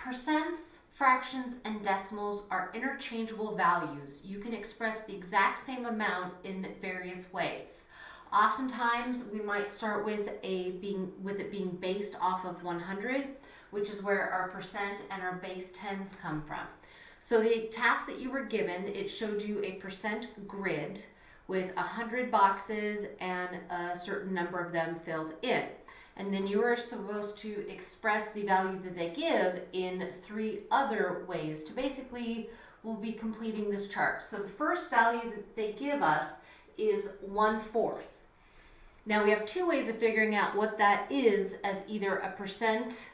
percents, fractions, and decimals are interchangeable values. You can express the exact same amount in various ways. Oftentimes, we might start with a being with it being based off of 100, which is where our percent and our base tens come from. So the task that you were given, it showed you a percent grid with 100 boxes and a certain number of them filled in. And then you are supposed to express the value that they give in three other ways to basically, we'll be completing this chart. So the first value that they give us is one fourth. Now we have two ways of figuring out what that is as either a percent,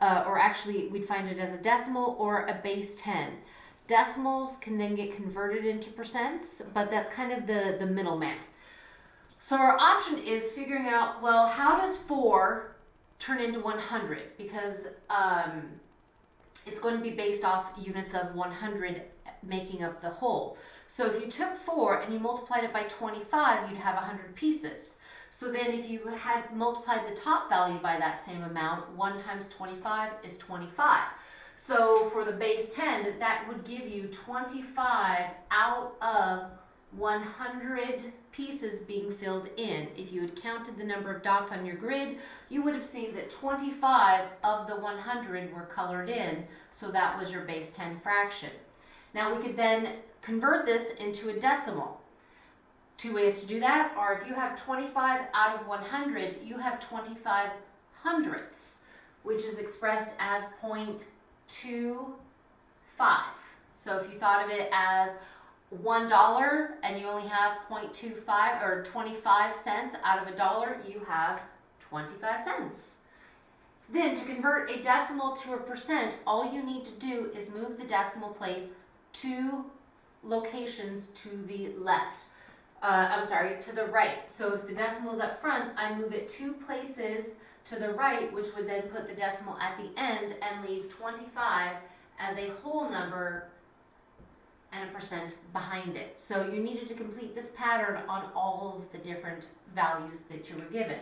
uh, or actually we'd find it as a decimal or a base 10. Decimals can then get converted into percents, but that's kind of the, the middleman. So our option is figuring out, well, how does 4 turn into 100? Because um, it's going to be based off units of 100 making up the whole. So if you took 4 and you multiplied it by 25, you'd have 100 pieces. So then if you had multiplied the top value by that same amount, 1 times 25 is 25. So for the base 10, that would give you 25 out of 100 pieces being filled in. If you had counted the number of dots on your grid, you would have seen that 25 of the 100 were colored in, so that was your base 10 fraction. Now we could then convert this into a decimal. Two ways to do that are if you have 25 out of 100, you have 25 hundredths, which is expressed as 0.25. So if you thought of it as $1 and you only have 0.25 or 25 cents out of a dollar, you have 25 cents. Then to convert a decimal to a percent, all you need to do is move the decimal place two locations to the left. Uh, I'm sorry, to the right. So if the decimal is up front, I move it two places to the right, which would then put the decimal at the end and leave 25 as a whole number and a percent behind it. So you needed to complete this pattern on all of the different values that you were given.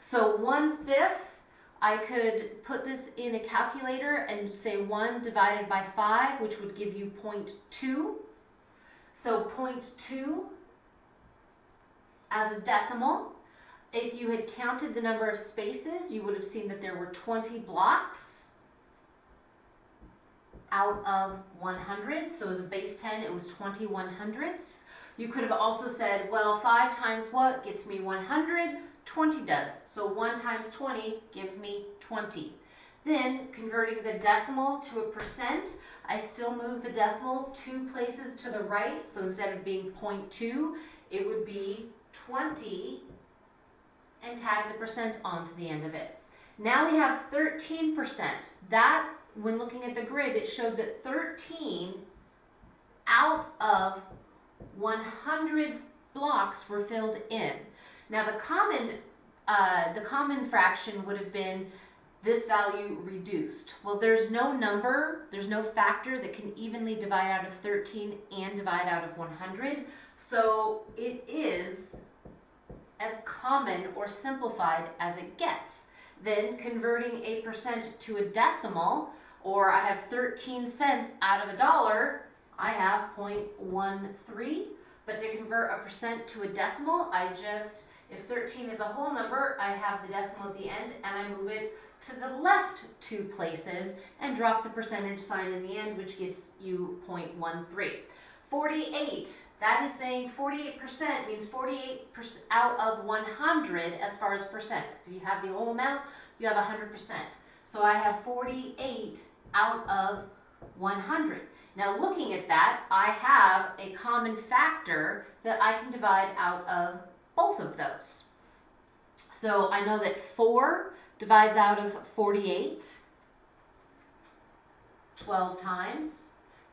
So one fifth, I could put this in a calculator and say 1 divided by 5, which would give you 0.2. So 0.2 as a decimal. If you had counted the number of spaces, you would have seen that there were 20 blocks out of 100. So as a base 10, it was 21 hundredths. You could have also said, well, 5 times what gets me 100? 20 does. So 1 times 20 gives me 20. Then, converting the decimal to a percent, I still move the decimal two places to the right. So instead of being 0.2, it would be 20 and tag the percent onto the end of it. Now we have 13%. That when looking at the grid, it showed that 13 out of 100 blocks were filled in. Now the common, uh, the common fraction would have been this value reduced. Well, there's no number, there's no factor that can evenly divide out of 13 and divide out of 100. So it is as common or simplified as it gets. Then converting a percent to a decimal, or I have 13 cents out of a dollar, I have 0.13. But to convert a percent to a decimal, I just, if 13 is a whole number, I have the decimal at the end and I move it to the left two places and drop the percentage sign in the end, which gets you 0.13. 48, that is saying 48% means 48 out of 100 as far as percent. Because if you have the whole amount, you have 100%. So I have 48 out of 100. Now looking at that, I have a common factor that I can divide out of both of those. So I know that 4 divides out of 48 12 times,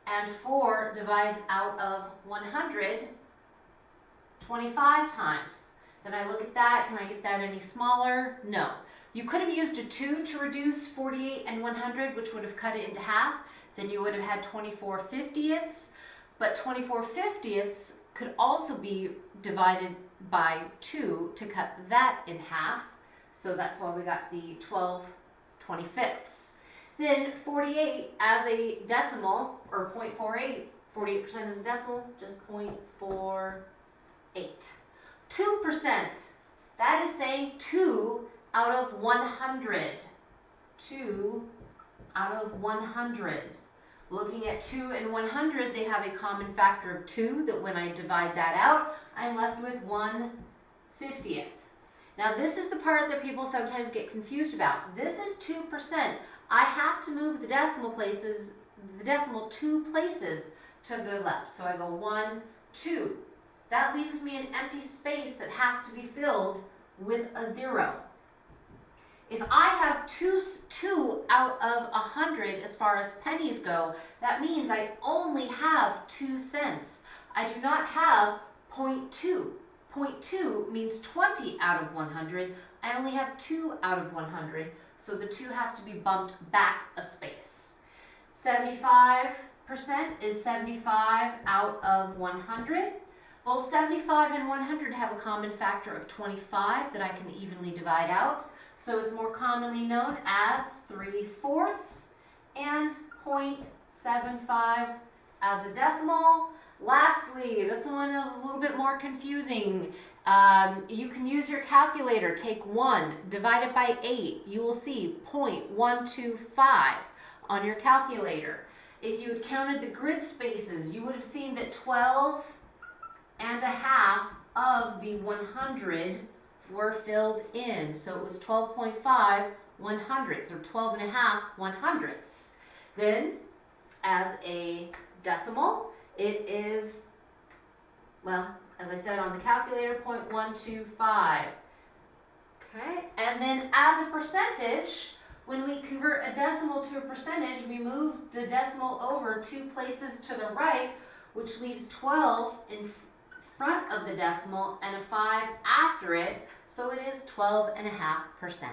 and 4 divides out of 100 25 times. Then I look at that, can I get that any smaller? No. You could have used a 2 to reduce 48 and 100, which would have cut it into half. Then you would have had 24 fiftieths. But 24 fiftieths could also be divided by 2 to cut that in half. So that's why we got the 12 25ths. Then 48 as a decimal, or 0.48, 48% is a decimal, just 0.48. 2%, that is saying 2 out of 100. 2 out of 100. Looking at 2 and 100, they have a common factor of 2 that when I divide that out, I'm left with 1 50th. Now this is the part that people sometimes get confused about. This is 2%. I have to move the decimal places, the decimal two places to the left. So I go 1, 2. That leaves me an empty space that has to be filled with a 0. If I have two, two out of a hundred as far as pennies go, that means I only have two cents. I do not have 0.2. 0.2 means 20 out of 100. I only have 2 out of 100, so the 2 has to be bumped back a space. 75% is 75 out of 100. Both 75 and 100 have a common factor of 25 that I can evenly divide out, so it's more commonly known as 3 fourths and 0.75 as a decimal. Lastly, this one is a little bit more confusing. Um, you can use your calculator, take 1, divide it by 8. You will see 0.125 on your calculator. If you had counted the grid spaces, you would have seen that 12 and a half of the 100 were filled in. So it was 12.5 one hundredths or 12 and a half one hundredths. Then as a decimal, it is, well, as I said on the calculator, 0.125. Okay, and then as a percentage, when we convert a decimal to a percentage, we move the decimal over two places to the right, which leaves 12 in front of the decimal and a 5 after it, so it is 12.5%.